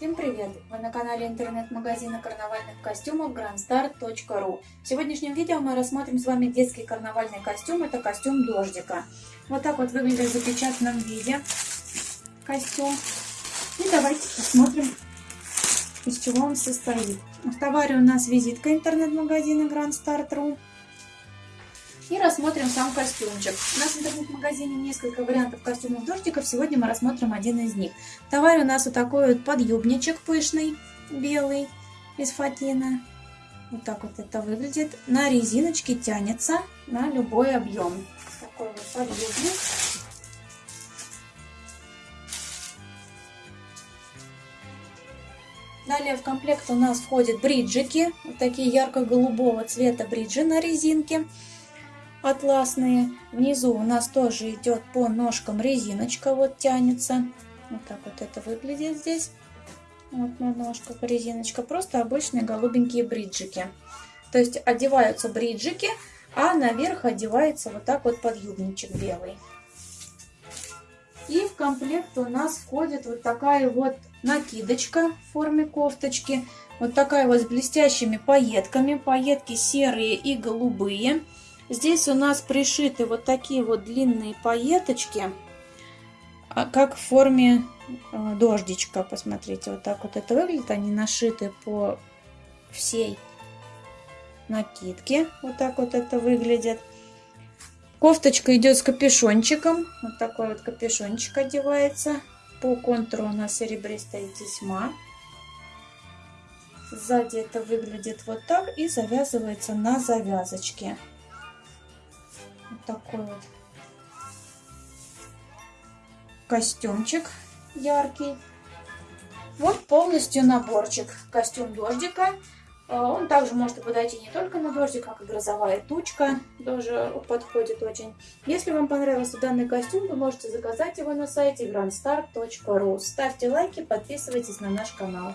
Всем привет! Вы на канале интернет-магазина карнавальных костюмов grandstar.ru В сегодняшнем видео мы рассмотрим с вами детский карнавальный костюм. Это костюм дождика. Вот так вот выглядит в запечатанном виде костюм. И давайте посмотрим, из чего он состоит. В товаре у нас визитка интернет-магазина grandstar.ru и рассмотрим сам костюмчик. У нас в интернет-магазине несколько вариантов костюмов дождиков. Сегодня мы рассмотрим один из них. В товаре у нас вот такой вот подъюбничек пышный, белый, из фатина. Вот так вот это выглядит. На резиночке тянется на любой объем. Такой вот подъюбник. Далее в комплект у нас входят бриджики. Вот такие ярко-голубого цвета бриджи на резинке атласные. Внизу у нас тоже идет по ножкам резиночка, вот тянется. Вот так вот это выглядит здесь. Вот на ножках резиночка. Просто обычные голубенькие бриджики. То есть одеваются бриджики, а наверх одевается вот так вот подъюбничек белый. И в комплект у нас входит вот такая вот накидочка в форме кофточки. Вот такая вот с блестящими пайетками. Пайетки серые и голубые. Здесь у нас пришиты вот такие вот длинные пайеточки, а, как в форме а, дождичка. Посмотрите, вот так вот это выглядит. Они нашиты по всей накидке. Вот так вот это выглядит. Кофточка идет с капюшончиком. Вот такой вот капюшончик одевается. По контуру у нас серебристая тесьма. Сзади это выглядит вот так и завязывается на завязочке. Вот такой вот костюмчик яркий. Вот полностью наборчик. Костюм дождика. А, он также может подойти не только на дождик, как и грозовая тучка. Тоже подходит очень. Если вам понравился данный костюм, вы можете заказать его на сайте grandstar.ru. Ставьте лайки, подписывайтесь на наш канал.